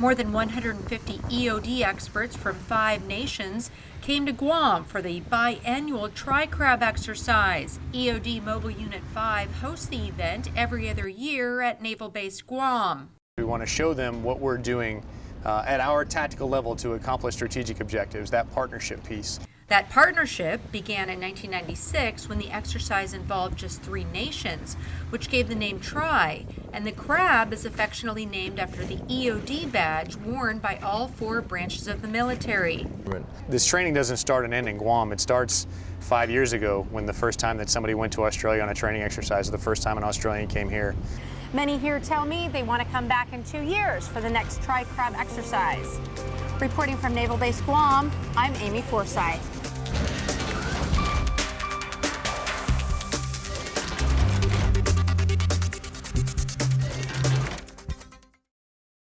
More than 150 EOD experts from five nations came to Guam for the biannual Tri-Crab exercise. EOD Mobile Unit 5 hosts the event every other year at Naval Base Guam. We want to show them what we're doing uh, at our tactical level to accomplish strategic objectives, that partnership piece. That partnership began in 1996 when the exercise involved just three nations, which gave the name TRI, and the crab is affectionately named after the EOD badge worn by all four branches of the military. This training doesn't start and end in Guam. It starts five years ago when the first time that somebody went to Australia on a training exercise, the first time an Australian came here. Many here tell me they want to come back in two years for the next Tri-Crab exercise. Reporting from Naval Base Guam, I'm Amy Forsyth.